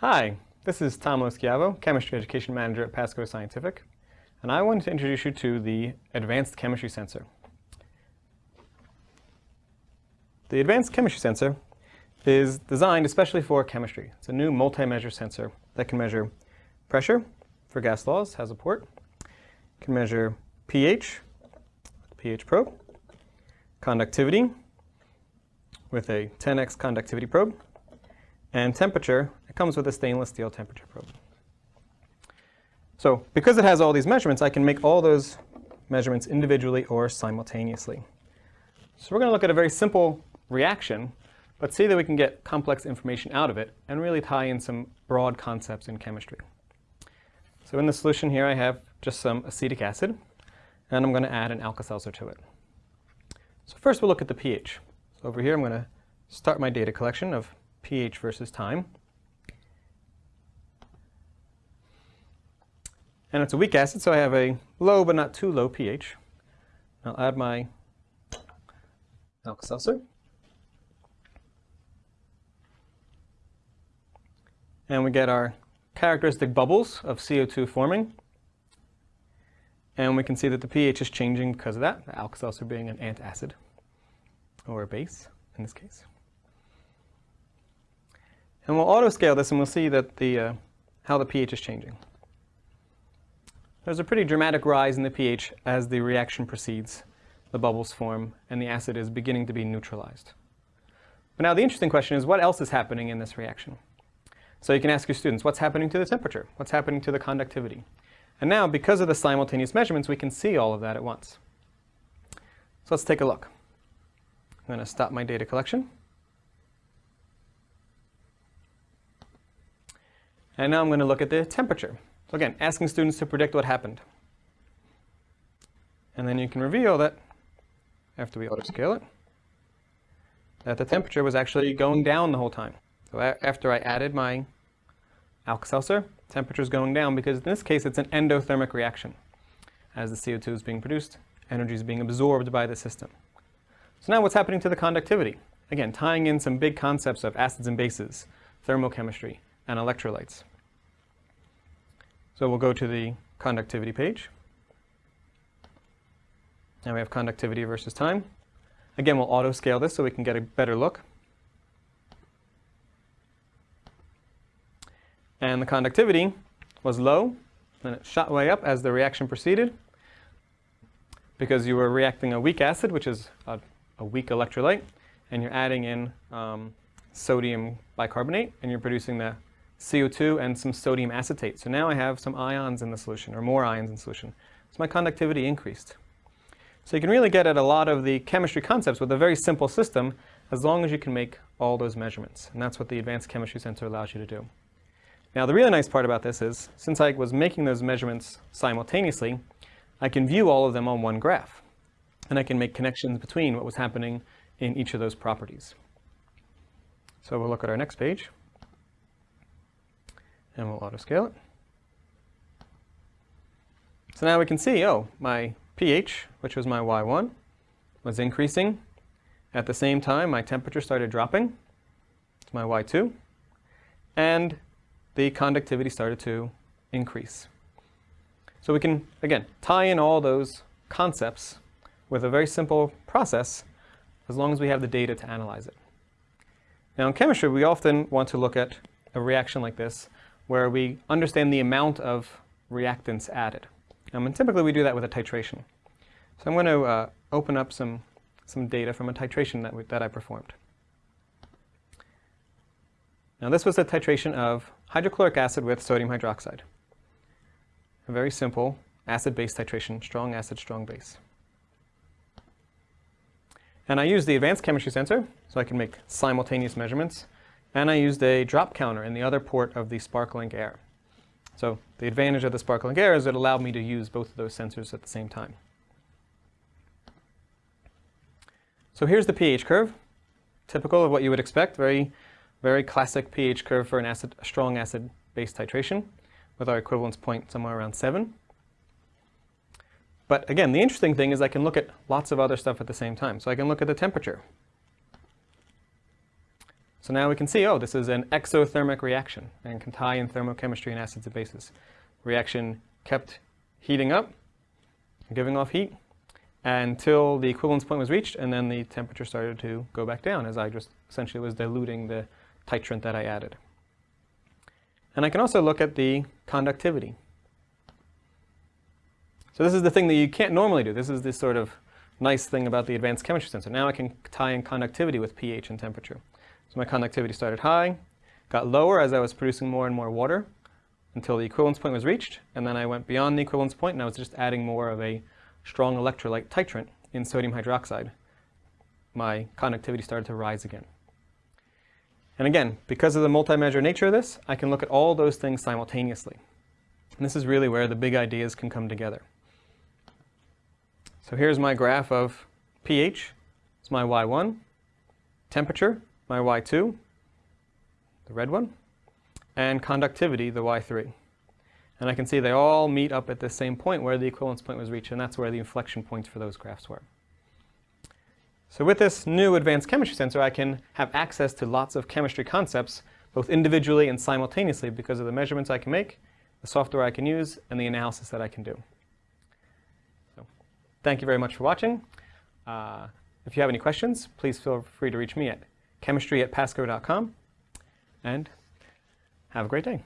Hi, this is Tom Loschiavo, Chemistry Education Manager at Pasco Scientific, and I wanted to introduce you to the Advanced Chemistry Sensor. The Advanced Chemistry Sensor is designed especially for chemistry. It's a new multi-measure sensor that can measure pressure for gas laws, has a port, can measure pH, pH probe, conductivity with a 10x conductivity probe, and temperature, comes with a stainless steel temperature probe. So because it has all these measurements, I can make all those measurements individually or simultaneously. So we're going to look at a very simple reaction, but see that we can get complex information out of it and really tie in some broad concepts in chemistry. So in the solution here, I have just some acetic acid, and I'm going to add an Alka-Seltzer to it. So first we'll look at the pH. So over here, I'm going to start my data collection of pH versus time. And it's a weak acid, so I have a low but not too low pH. I'll add my Alka-Seltzer. And we get our characteristic bubbles of CO2 forming. And we can see that the pH is changing because of that, the Alka-Seltzer being an antacid, or a base in this case. And we'll auto-scale this and we'll see that the, uh, how the pH is changing. There's a pretty dramatic rise in the pH as the reaction proceeds. The bubbles form and the acid is beginning to be neutralized. But now the interesting question is what else is happening in this reaction? So you can ask your students, what's happening to the temperature? What's happening to the conductivity? And now, because of the simultaneous measurements, we can see all of that at once. So let's take a look. I'm going to stop my data collection. And now I'm going to look at the temperature. So again, asking students to predict what happened. And then you can reveal that, after we auto-scale it, that the temperature was actually going down the whole time. So after I added my Alka-Seltzer, temperature is going down because in this case it's an endothermic reaction. As the CO2 is being produced, energy is being absorbed by the system. So now what's happening to the conductivity? Again, tying in some big concepts of acids and bases, thermochemistry, and electrolytes. So we'll go to the conductivity page. Now we have conductivity versus time. Again, we'll auto scale this so we can get a better look. And the conductivity was low, and it shot way up as the reaction proceeded because you were reacting a weak acid, which is a, a weak electrolyte, and you're adding in um, sodium bicarbonate, and you're producing the CO2 and some sodium acetate. So now I have some ions in the solution, or more ions in solution. So my conductivity increased. So you can really get at a lot of the chemistry concepts with a very simple system as long as you can make all those measurements. And that's what the Advanced Chemistry Sensor allows you to do. Now the really nice part about this is, since I was making those measurements simultaneously, I can view all of them on one graph. And I can make connections between what was happening in each of those properties. So we'll look at our next page and we'll auto scale it. So now we can see, oh, my pH, which was my Y1, was increasing. At the same time, my temperature started dropping. It's my Y2. And the conductivity started to increase. So we can, again, tie in all those concepts with a very simple process as long as we have the data to analyze it. Now in chemistry, we often want to look at a reaction like this where we understand the amount of reactants added. Um, and typically we do that with a titration. So I'm going to uh, open up some, some data from a titration that, we, that I performed. Now this was a titration of hydrochloric acid with sodium hydroxide. A very simple acid-base titration, strong acid, strong base. And I use the advanced chemistry sensor, so I can make simultaneous measurements and I used a drop counter in the other port of the SparkLink Air. So the advantage of the SparkLink Air is it allowed me to use both of those sensors at the same time. So here's the pH curve, typical of what you would expect, very, very classic pH curve for an acid, a strong acid-base titration with our equivalence point somewhere around 7. But again, the interesting thing is I can look at lots of other stuff at the same time. So I can look at the temperature. So now we can see, oh, this is an exothermic reaction and can tie in thermochemistry and acids and bases. Reaction kept heating up, giving off heat, until the equivalence point was reached, and then the temperature started to go back down as I just essentially was diluting the titrant that I added. And I can also look at the conductivity. So this is the thing that you can't normally do. This is this sort of nice thing about the advanced chemistry sensor. Now I can tie in conductivity with pH and temperature. So my conductivity started high, got lower as I was producing more and more water until the equivalence point was reached, and then I went beyond the equivalence point and I was just adding more of a strong electrolyte titrant in sodium hydroxide. My conductivity started to rise again. And again, because of the multi-measure nature of this, I can look at all those things simultaneously. And this is really where the big ideas can come together. So here's my graph of pH, it's my Y1, temperature, my Y2, the red one, and conductivity, the Y3. And I can see they all meet up at the same point where the equivalence point was reached, and that's where the inflection points for those graphs were. So with this new advanced chemistry sensor, I can have access to lots of chemistry concepts, both individually and simultaneously because of the measurements I can make, the software I can use, and the analysis that I can do. So thank you very much for watching. Uh, if you have any questions, please feel free to reach me at chemistry at pasco.com, and have a great day.